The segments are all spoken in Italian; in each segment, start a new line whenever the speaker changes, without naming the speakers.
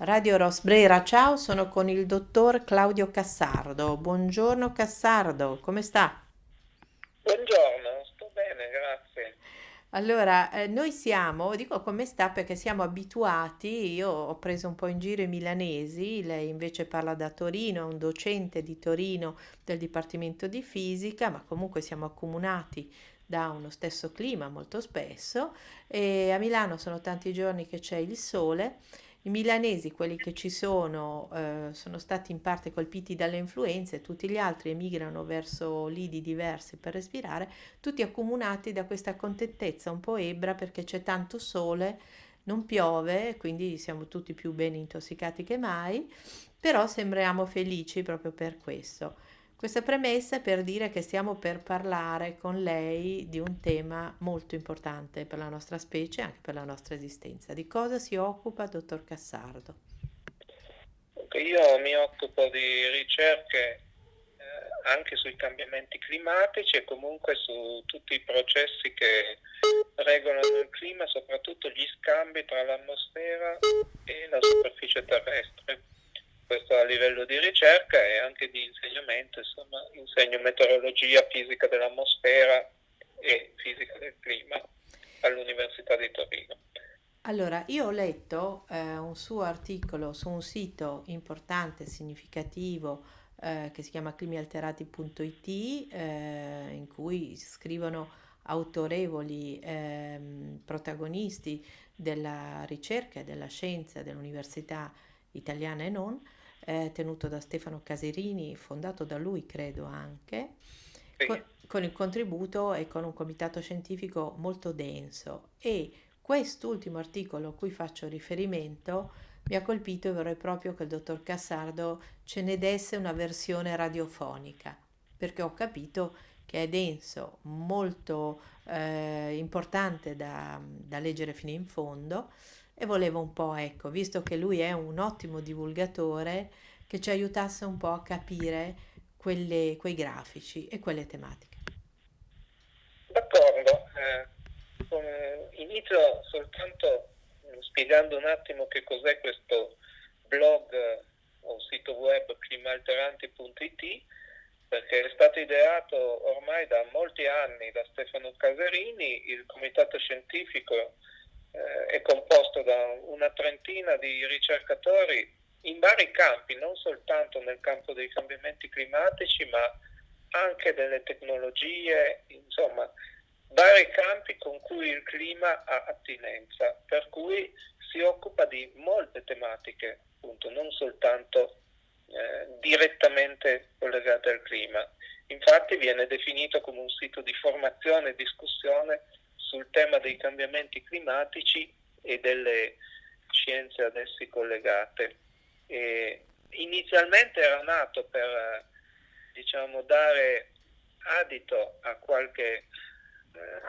Radio Rosbrera, ciao, sono con il dottor Claudio Cassardo. Buongiorno Cassardo, come sta?
Buongiorno, sto bene, grazie.
Allora, eh, noi siamo, dico come sta perché siamo abituati, io ho preso un po' in giro i milanesi, lei invece parla da Torino, è un docente di Torino del Dipartimento di Fisica, ma comunque siamo accomunati da uno stesso clima molto spesso e a Milano sono tanti giorni che c'è il sole. I milanesi, quelli che ci sono, eh, sono stati in parte colpiti dalle influenze, tutti gli altri emigrano verso lidi diversi per respirare, tutti accomunati da questa contentezza un po' ebbra perché c'è tanto sole, non piove, quindi siamo tutti più ben intossicati che mai, però sembriamo felici proprio per questo. Questa premessa è per dire che stiamo per parlare con lei di un tema molto importante per la nostra specie e anche per la nostra esistenza. Di cosa si occupa, dottor Cassardo?
Io mi occupo di ricerche eh, anche sui cambiamenti climatici e comunque su tutti i processi che regolano il clima, soprattutto gli scambi tra l'atmosfera e la superficie terrestre questo a livello di ricerca e anche di insegnamento, insomma, insegno meteorologia, fisica dell'atmosfera e fisica del clima all'Università di Torino.
Allora, io ho letto eh, un suo articolo su un sito importante, significativo, eh, che si chiama climialterati.it, eh, in cui scrivono autorevoli ehm, protagonisti della ricerca e della scienza dell'università italiana e non, eh, tenuto da Stefano Caserini, fondato da lui credo anche, con, con il contributo e con un comitato scientifico molto denso. E quest'ultimo articolo a cui faccio riferimento mi ha colpito e vorrei proprio che il dottor Cassardo ce ne desse una versione radiofonica, perché ho capito che è denso, molto eh, importante da, da leggere fino in fondo e volevo un po', ecco, visto che lui è un ottimo divulgatore, che ci aiutasse un po' a capire quelle, quei grafici e quelle tematiche.
D'accordo, eh, inizio soltanto spiegando un attimo che cos'è questo blog o sito web climalteranti.it perché è stato ideato ormai da molti anni da Stefano Caserini, il comitato scientifico eh, è composto da una trentina di ricercatori in vari campi, non soltanto nel campo dei cambiamenti climatici, ma anche delle tecnologie, insomma, vari campi con cui il clima ha attinenza, per cui si occupa di molte tematiche, appunto, non soltanto eh, direttamente collegate al clima. Infatti viene definito come un sito di formazione e discussione sul tema dei cambiamenti climatici e delle scienze ad essi collegate. E inizialmente era nato per diciamo, dare adito a qualche, eh,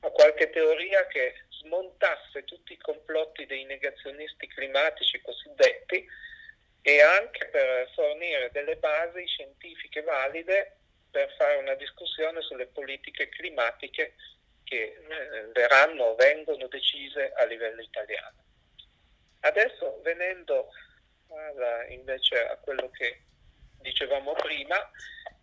a qualche teoria che smontasse tutti i complotti dei negazionisti climatici cosiddetti e anche per fornire delle basi scientifiche valide per fare una discussione sulle politiche climatiche che eh, verranno vengono decise a livello italiano. Adesso venendo alla, invece a quello che dicevamo prima,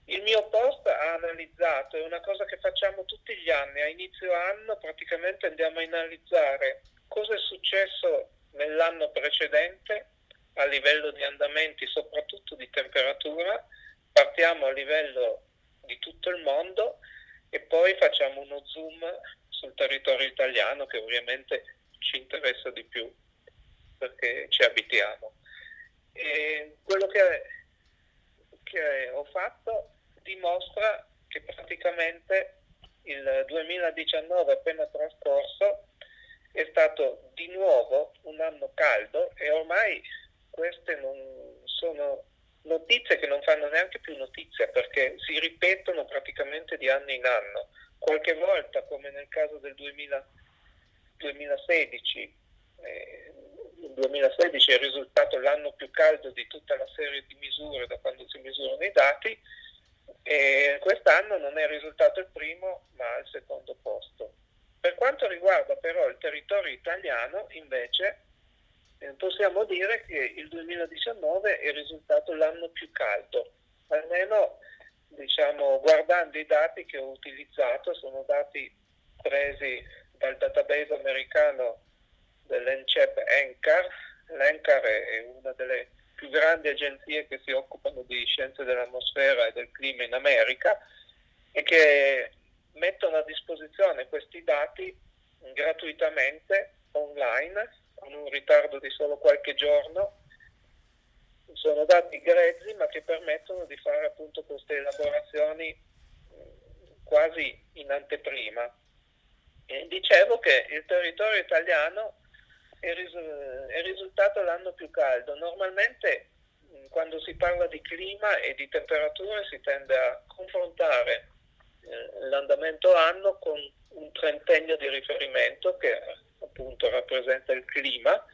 il mio post ha analizzato, è una cosa che facciamo tutti gli anni, a inizio anno praticamente andiamo a analizzare cosa è successo nell'anno precedente a livello di andamenti, soprattutto di temperatura, partiamo a livello di tutto il mondo e poi facciamo uno zoom sul territorio italiano che ovviamente ci interessa di più perché ci abitiamo. E quello che, che ho fatto dimostra che praticamente il 2019 appena trascorso è stato di nuovo un anno caldo e ormai queste non sono notizie che non fanno neanche più notizia perché si ripetono praticamente di anno in anno. Qualche volta, come nel caso del 2000, 2016, eh, il 2016 è risultato l'anno più caldo di tutta la serie di misure da quando si misurano i dati e quest'anno non è risultato il primo ma al secondo posto. Per quanto riguarda però il territorio italiano, invece, possiamo dire che il 2019 è risultato l'anno più caldo, almeno diciamo, guardando i dati che ho utilizzato, sono dati presi dal database americano dell'ENCEP ENCAR. L'ENCAR è una delle più grandi agenzie che si occupano di scienze dell'atmosfera e del clima in America e che mettono a disposizione questi dati gratuitamente online con un ritardo di solo qualche giorno. Sono dati grezzi ma che permettono di fare appunto queste elaborazioni quasi in anteprima. E dicevo che il territorio italiano è, ris- è risultato l'anno più caldo. Normalmente quando si parla di clima e di temperature si tende a confrontare eh, l'andamento anno con un trentennio di riferimento che appunto rappresenta il clima.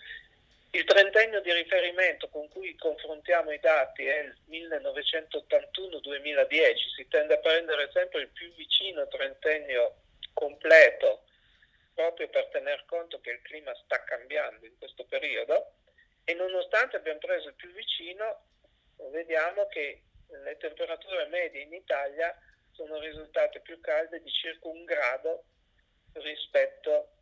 Il trentennio di riferimento con cui confrontiamo i dati è il 1981-2010, si tende a prendere sempre il più vicino trentennio completo proprio per tener conto che il clima sta cambiando in questo periodo e nonostante abbiamo preso il più vicino vediamo che le temperature medie in Italia sono risultate più calde di circa un grado rispetto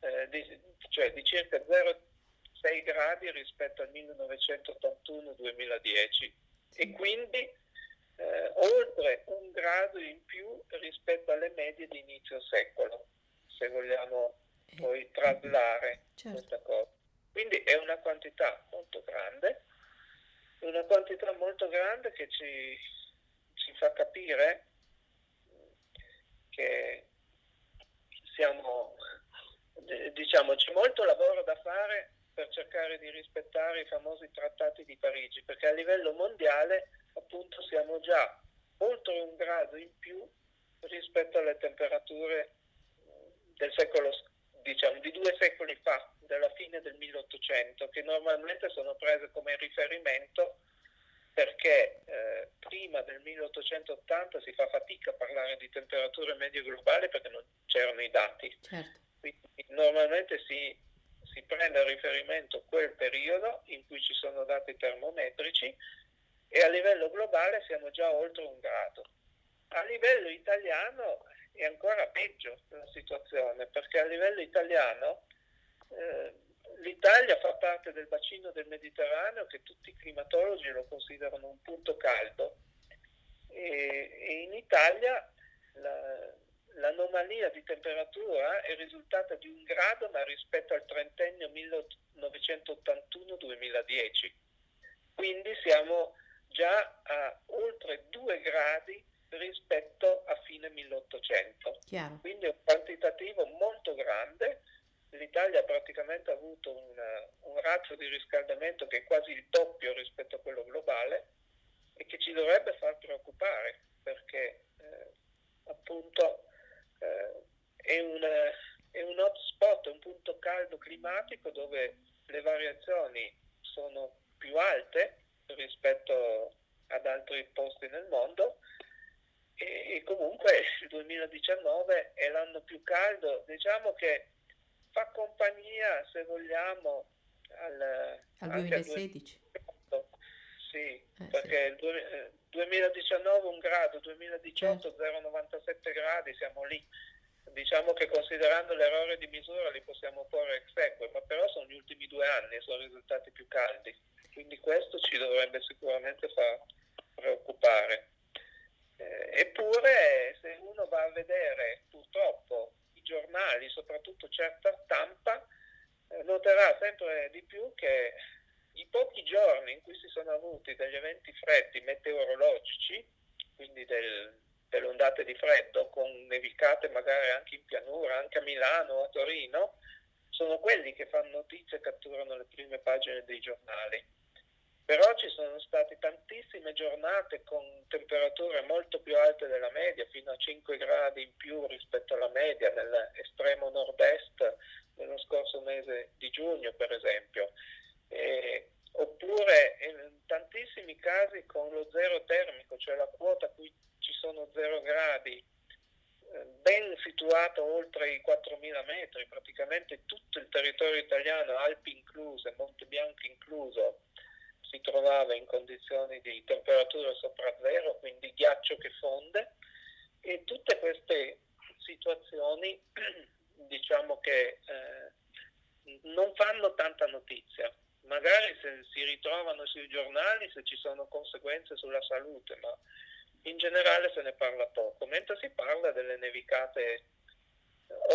eh, di, cioè di circa 0,6 gradi rispetto al 1981-2010 e quindi eh, oltre un grado in più rispetto alle medie di inizio secolo, se vogliamo poi eh, traslare certo. questa cosa. Quindi è una quantità molto grande, una quantità molto grande che ci, ci fa capire che siamo diciamo c'è molto lavoro da fare per cercare di rispettare i famosi trattati di Parigi, perché a livello mondiale appunto siamo già oltre un grado in più rispetto alle temperature del secolo, diciamo, di due secoli fa, della fine del 1800, che normalmente sono prese come riferimento perché eh, prima del 1880 si fa fatica a parlare di temperature medie globali perché non c'erano i dati. Certo. Quindi normalmente si, si prende a riferimento quel periodo in cui ci sono dati termometrici e a livello globale siamo già oltre un grado. A livello italiano è ancora peggio la situazione perché a livello italiano eh, l'Italia fa parte del bacino del Mediterraneo che tutti i climatologi lo considerano un punto caldo e, e in Italia la, l'anomalia di temperatura è risultata di un grado ma rispetto al trentennio 1981-2010. Quindi siamo già a oltre due gradi rispetto a fine 1800. Chiaro. Quindi è un quantitativo molto grande. L'Italia ha praticamente avuto una, un razzo di riscaldamento che è quasi il doppio rispetto a quello globale e che ci dovrebbe far preoccupare perché eh, appunto è, un, è un hotspot, un punto caldo climatico dove le variazioni sono più alte rispetto ad altri posti nel mondo e, e comunque il 2019 è l'anno più caldo, diciamo che fa compagnia se vogliamo al,
al 2016.
Al sì, eh, perché sì. il 2019 un grado, 2018 0,97 gradi, siamo lì. Diciamo che considerando l'errore di misura li possiamo porre ex equo, ma però sono gli ultimi due anni e sono risultati più caldi. Quindi questo ci dovrebbe sicuramente far preoccupare. Eh, eppure se uno va a vedere purtroppo i giornali, soprattutto certa stampa, eh, noterà sempre di più che i pochi giorni in cui si sono avuti degli eventi freddi meteorologici, quindi del, delle ondate di freddo con nevicate magari anche in pianura, anche a Milano a Torino, sono quelli che fanno notizia e catturano le prime pagine dei giornali. Però ci sono state tantissime giornate con temperature molto più alte della media, fino a 5 gradi in più rispetto alla media nell'estremo nord-est nello scorso mese di giugno, per esempio eh, oppure in tantissimi casi con lo zero termico, cioè la quota a cui ci sono zero gradi, eh, ben situato oltre i 4.000 metri, praticamente tutto il territorio italiano, Alpi incluse, Monte Bianco incluso, si trovava in condizioni di temperatura sopra zero, quindi ghiaccio che fonde e tutte queste situazioni diciamo che eh, non fanno tanta notizia. Magari se si ritrovano sui giornali se ci sono conseguenze sulla salute, ma in generale se ne parla poco, mentre si parla delle nevicate.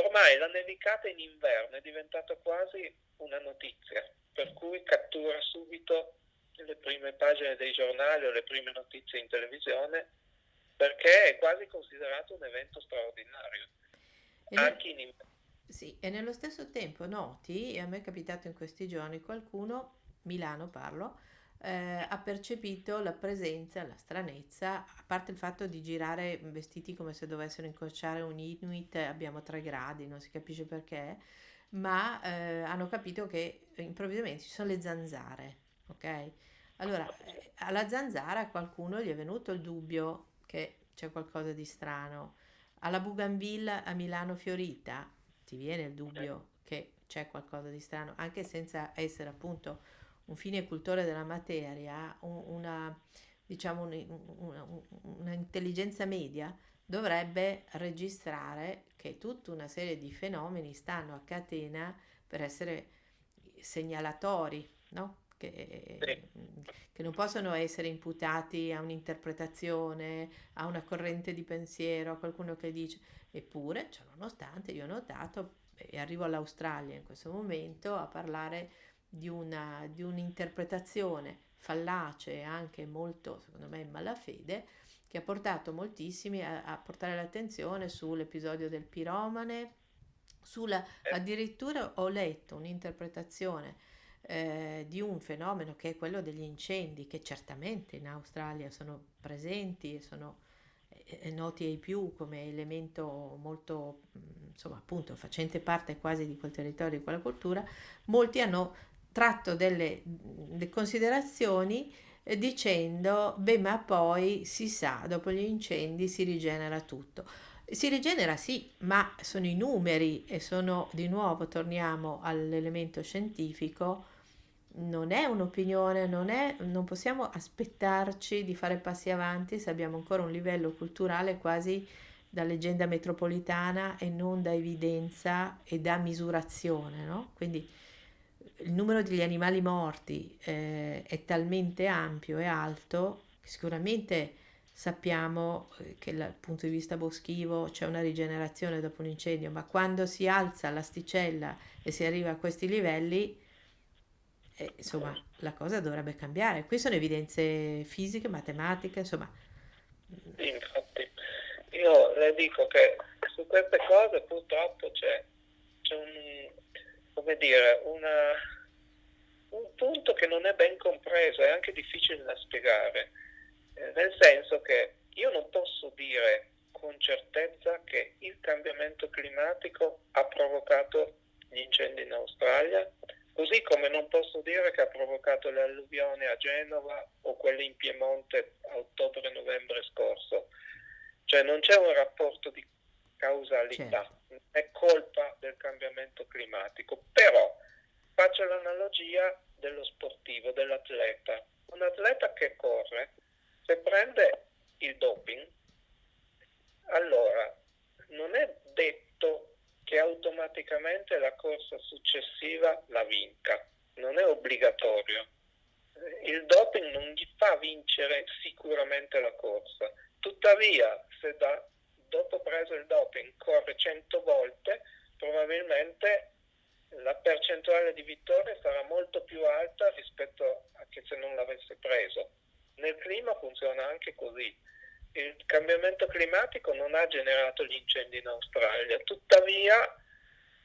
Ormai la nevicata in inverno è diventata quasi una notizia, per cui cattura subito le prime pagine dei giornali o le prime notizie in televisione, perché è quasi considerato un evento straordinario,
e anche in inverno. Sì, e nello stesso tempo noti, e a me è capitato in questi giorni, qualcuno, Milano parlo, eh, ha percepito la presenza, la stranezza, a parte il fatto di girare vestiti come se dovessero incrociare un Inuit, abbiamo tre gradi, non si capisce perché, ma eh, hanno capito che improvvisamente ci sono le zanzare, ok? Allora, eh, alla zanzara qualcuno gli è venuto il dubbio che c'è qualcosa di strano. Alla Bougainville a Milano Fiorita ti viene il dubbio che c'è qualcosa di strano, anche senza essere appunto un fine cultore della materia, una, diciamo, una, una intelligenza media dovrebbe registrare che tutta una serie di fenomeni stanno a catena per essere segnalatori, no? Che, che, non possono essere imputati a un'interpretazione, a una corrente di pensiero, a qualcuno che dice, eppure, cioè, nonostante io ho notato, e arrivo all'Australia in questo momento a parlare di, una, di un'interpretazione fallace e anche molto, secondo me, in malafede, che ha portato moltissimi a, a portare l'attenzione sull'episodio del piromane, sulla, eh. addirittura ho letto un'interpretazione eh, di un fenomeno che è quello degli incendi, che certamente in Australia sono presenti e sono eh, noti ai più come elemento molto, insomma, appunto, facente parte quasi di quel territorio, di quella cultura, molti hanno tratto delle, delle considerazioni eh, dicendo, beh, ma poi si sa, dopo gli incendi si rigenera tutto. Si rigenera sì, ma sono i numeri e sono di nuovo, torniamo all'elemento scientifico, non è un'opinione, non, è, non possiamo aspettarci di fare passi avanti se abbiamo ancora un livello culturale quasi da leggenda metropolitana e non da evidenza e da misurazione, no? Quindi il numero degli animali morti eh, è talmente ampio e alto che sicuramente sappiamo eh, che dal punto di vista boschivo c'è una rigenerazione dopo un incendio, ma quando si alza l'asticella e si arriva a questi livelli, eh, insomma, la cosa dovrebbe cambiare. Qui sono evidenze fisiche, matematiche, insomma.
Infatti, io le dico che su queste cose purtroppo c'è, c'è un come dire, una, un punto che non è ben compreso, è anche difficile da spiegare, eh, nel senso che io non posso dire con certezza che il cambiamento climatico ha provocato gli incendi in Australia, così come non posso dire che ha provocato le alluvioni a Genova o quelle in Piemonte a ottobre-novembre scorso. Cioè non c'è un rapporto di causalità. Certo è colpa del cambiamento climatico. Però faccio l'analogia dello sportivo, dell'atleta. Un atleta che corre, se prende il doping, allora non è detto che automaticamente la corsa successiva la vinca, non è obbligatorio. Il doping non gli fa vincere sicuramente la corsa. Tuttavia, se da dopo preso il doping corre 100 volte, probabilmente la percentuale di vittorie sarà molto più alta rispetto a che se non l'avesse preso. Nel clima funziona anche così. Il cambiamento climatico non ha generato gli incendi in Australia, tuttavia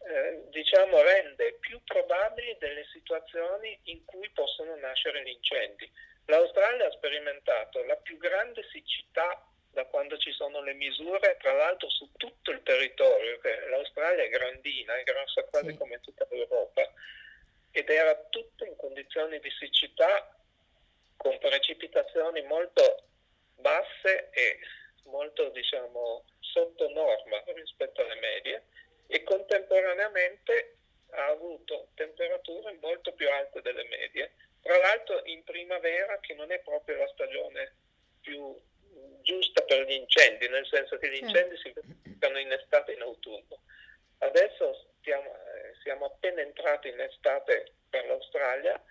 eh, diciamo, rende più probabili delle situazioni in cui possono nascere gli incendi. L'Australia ha sperimentato la più grande siccità da quando ci sono le misure, tra l'altro su tutto il territorio, che l'Australia è grandina, è grossa quasi sì. come tutta l'Europa, ed era tutto in condizioni di siccità con precipitazioni molto basse e molto diciamo sotto norma rispetto alle medie e contemporaneamente ha avuto temperature molto più alte delle medie, tra l'altro in primavera che non è proprio la stagione più giusta per gli incendi, nel senso che gli incendi si verificano in estate e in autunno. Adesso stiamo, eh, siamo appena entrati in estate per l'Australia,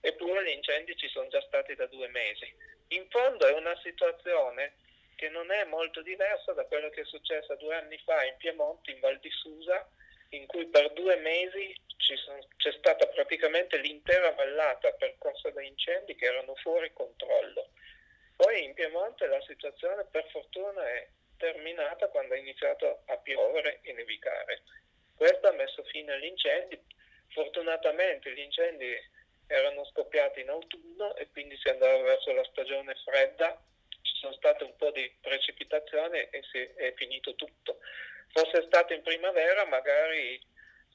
eppure gli incendi ci sono già stati da due mesi. In fondo è una situazione che non è molto diversa da quello che è successo due anni fa in Piemonte, in Val di Susa, in cui per due mesi sono, c'è stata praticamente l'intera vallata percorsa da incendi che erano fuori controllo. Poi in Piemonte la situazione per fortuna è terminata quando è iniziato a piovere e nevicare. Questo ha messo fine agli incendi. Fortunatamente gli incendi erano scoppiati in autunno e quindi si andava verso la stagione fredda, ci sono state un po' di precipitazioni e si è finito tutto. Fosse stato in primavera magari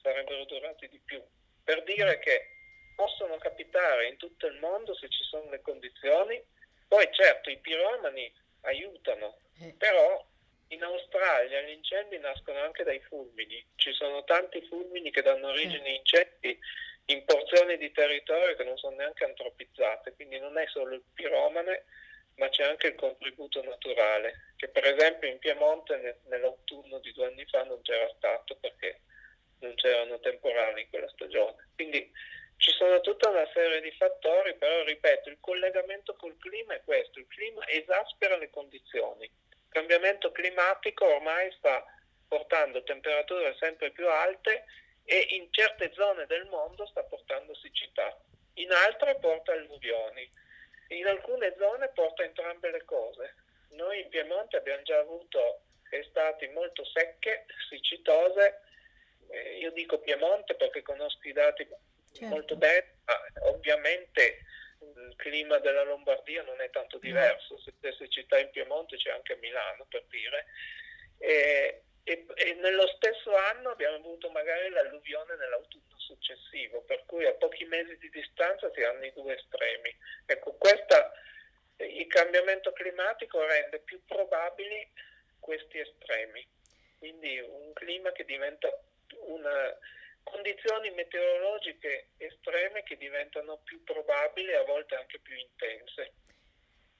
sarebbero durati di più. Per dire che possono capitare in tutto il mondo se ci sono le condizioni, poi certo i piromani aiutano, eh. però in Australia gli incendi nascono anche dai fulmini, ci sono tanti fulmini che danno origine a incendi in porzioni di territorio che non sono neanche antropizzate, quindi non è solo il piromane, ma c'è anche il contributo naturale, che per esempio in Piemonte nell'autunno di due anni fa non c'era stato perché non c'erano temporali in quella stagione. Quindi ci sono tutta una serie di fattori, però ripeto, il collegamento col clima è questo, il clima esaspera le condizioni. Il cambiamento climatico ormai sta portando temperature sempre più alte e in certe zone del mondo sta portando siccità, in altre porta alluvioni, in alcune zone porta entrambe le cose. Noi in Piemonte abbiamo già avuto estati molto secche, siccitose, eh, io dico Piemonte perché conosco i dati certo. molto bene, ma ovviamente il clima della Lombardia non è tanto diverso, se c'è siccità in Piemonte c'è anche a Milano per dire. E, e, e, nello stesso anno abbiamo avuto magari l'alluvione nell'autunno successivo, per cui a pochi mesi di distanza si hanno i due estremi. Ecco, questa, il cambiamento climatico rende più probabili questi estremi, quindi un clima che diventa una, condizioni meteorologiche estreme che diventano più probabili e a volte anche più intense.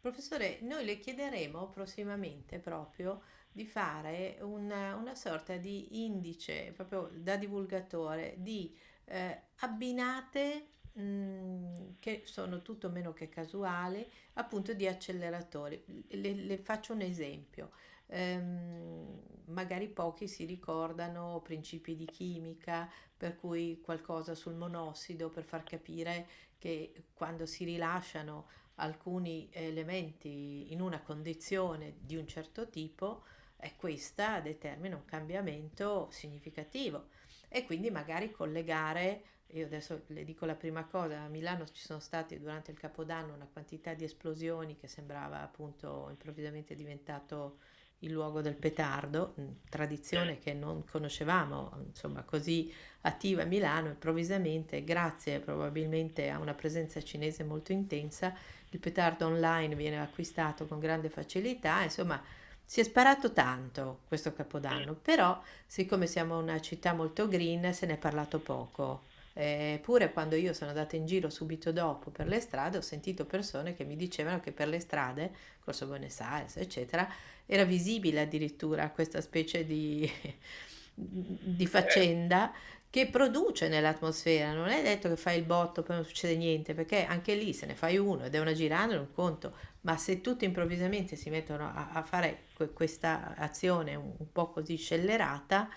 Professore, noi le chiederemo prossimamente proprio di fare una, una sorta di indice, proprio da divulgatore, di eh, abbinate mh, mm, che sono tutto meno che casuali, appunto di acceleratori. Le, le faccio un esempio. Ehm, magari pochi si ricordano principi di chimica, per cui qualcosa sul monossido per far capire che quando si rilasciano alcuni elementi in una condizione di un certo tipo, e questa determina un cambiamento significativo. E quindi magari collegare, io adesso le dico la prima cosa, a Milano ci sono stati durante il Capodanno una quantità di esplosioni che sembrava appunto improvvisamente diventato il luogo del petardo, tradizione che non conoscevamo, insomma così attiva a Milano, improvvisamente, grazie probabilmente a una presenza cinese molto intensa, il petardo online viene acquistato con grande facilità, insomma si è sparato tanto questo capodanno, però siccome siamo una città molto green se ne è parlato poco. Eppure quando io sono andata in giro subito dopo per le strade ho sentito persone che mi dicevano che per le strade, Corso Buenos Aires, eccetera, era visibile addirittura questa specie di, di faccenda che produce nell'atmosfera. Non è detto che fai il botto poi non succede niente, perché anche lì se ne fai uno ed è una giranda, è un conto, ma se tutti improvvisamente si mettono a, a fare que- questa azione un, un, po' così scellerata,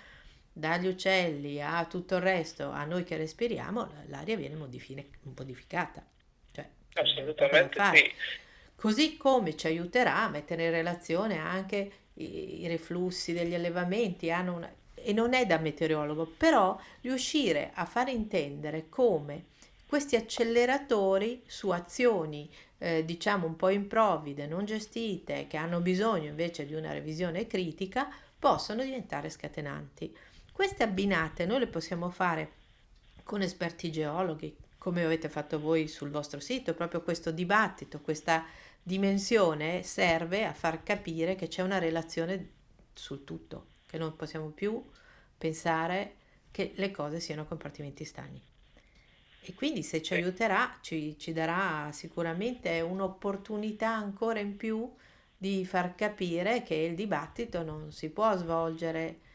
dagli uccelli a tutto il resto, a noi che respiriamo, l'aria viene modifi- modificata. Cioè,
Assolutamente sì.
Così come ci aiuterà a mettere in relazione anche i, i reflussi degli allevamenti, una, e non è da meteorologo, però riuscire a far intendere come questi acceleratori su azioni eh, diciamo un po' improvvide, non gestite, che hanno bisogno invece di una revisione critica, possono diventare scatenanti. Queste abbinate noi le possiamo fare con esperti geologhi, come avete fatto voi sul vostro sito, proprio questo dibattito, questa dimensione serve a far capire che c'è una relazione sul tutto, che non possiamo più pensare che le cose siano compartimenti stagni. E quindi se ci aiuterà, ci, ci darà sicuramente un'opportunità ancora in più di far capire che il dibattito non si può svolgere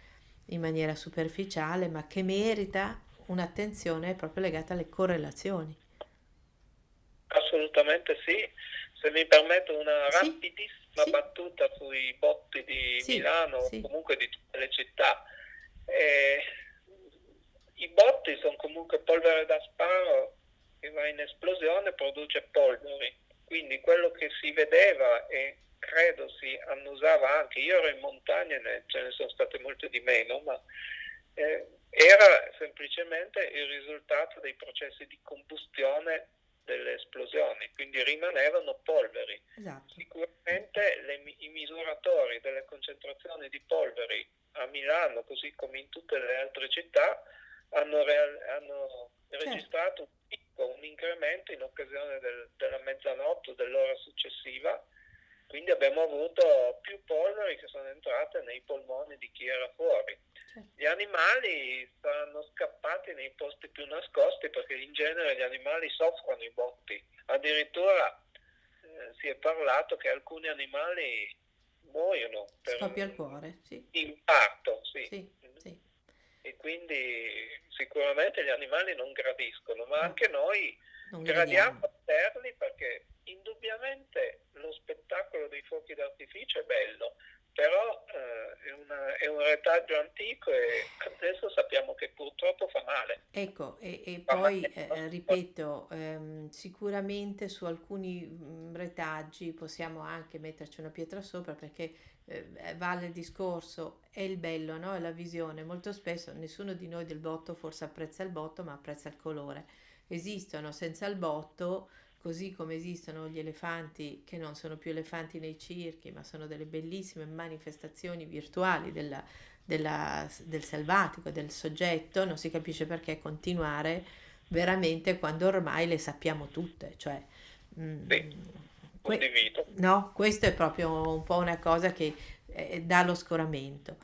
in maniera superficiale, ma che merita un'attenzione proprio legata alle correlazioni.
Assolutamente sì. Se mi permetto una
Sì,
rapidissima
sì,
battuta sui botti di
sì,
Milano o comunque di tutte le città. Eh, I botti sono comunque polvere da sparo che va in esplosione e produce polveri. Quindi quello che si vedeva e credo si annusava anche, io ero in montagna e ce ne sono state molte di meno, ma eh, era semplicemente il risultato dei processi di combustione delle esplosioni, quindi rimanevano polveri.
esatto,
Sicuramente le i misuratori delle concentrazioni di polveri a Milano, così come in tutte le altre città, hanno, real- hanno
certo,
registrato un picco, un incremento in occasione del- della mezzanotte o dell'ora successiva, quindi abbiamo avuto più polveri che sono entrate nei polmoni di chi era fuori.
certo.
Gli animali saranno scappati nei posti più nascosti perché in genere gli animali soffrono i botti. Addirittura eh, si è parlato che alcuni animali muoiono per
Scoppia il cuore, sì,
infarto, sì.
sì, sì,
E quindi sicuramente gli animali non gradiscono, ma
no,
anche noi
non
gradiamo a vederli perché indubbiamente lo spettacolo dei fuochi d'artificio è bello, però eh, è, una- è un retaggio antico e adesso sappiamo che purtroppo fa male.
Ecco, e, e poi eh, ripeto, ehm, sicuramente su alcuni mm, retaggi possiamo anche metterci una pietra sopra perché eh, vale il discorso, è il bello, no? È la visione. Molto spesso nessuno di noi del botto forse apprezza il botto, ma apprezza il colore. Esistono senza il botto, così come esistono gli elefanti che non sono più elefanti nei circhi, ma sono delle bellissime manifestazioni virtuali della della- del selvatico, del soggetto, non si capisce perché continuare veramente quando ormai le sappiamo tutte, cioè, mm,
Sì,
que-
condivido.
no, questo è proprio un po' una cosa che eh, dà lo scoramento.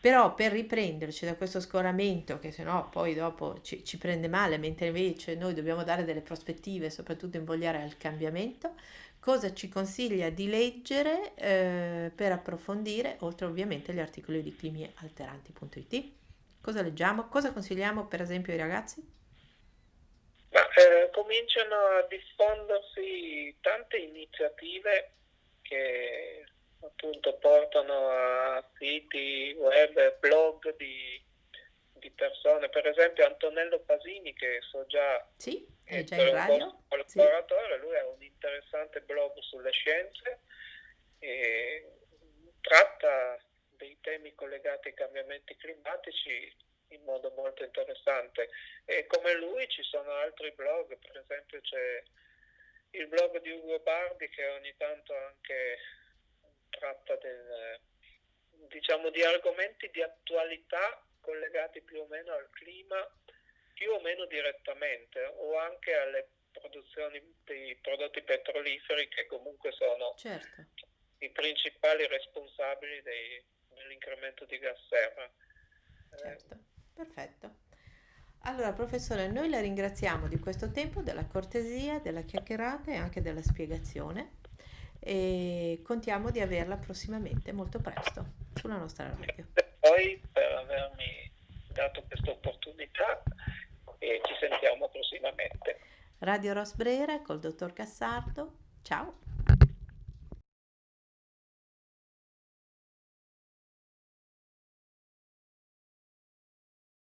Però per riprenderci da questo scoramento, che sennò poi dopo ci, ci prende male, mentre invece noi dobbiamo dare delle prospettive, soprattutto invogliare al cambiamento, cosa ci consiglia di leggere eh, per approfondire, oltre ovviamente agli articoli di climialteranti.it? Cosa leggiamo? Cosa consigliamo per esempio ai ragazzi?
Ma eh, cominciano a diffondersi tante iniziative che appunto portano a siti web, blog di, di persone, per esempio Antonello Pasini che so già
Sì, è già in radio?
vostro
Sì,
collaboratore, lui ha un interessante blog sulle scienze e tratta dei temi collegati ai cambiamenti climatici in modo molto interessante. E come lui ci sono altri blog, per esempio c'è il blog di Ugo Bardi che ogni tanto anche tratta del, diciamo, di argomenti di attualità collegati più o meno al clima, più o meno direttamente, o anche alle produzioni di prodotti petroliferi che comunque sono
certo.
i principali responsabili dei- dell'incremento di gas serra.
Certo, perfetto. Allora, professore, noi la ringraziamo di questo tempo, della cortesia, della chiacchierata e anche della spiegazione e contiamo di averla prossimamente, molto presto, sulla nostra radio.
a voi per avermi dato questa opportunità e ci sentiamo prossimamente.
Radio Rosbrera col dottor Cassardo. Ciao.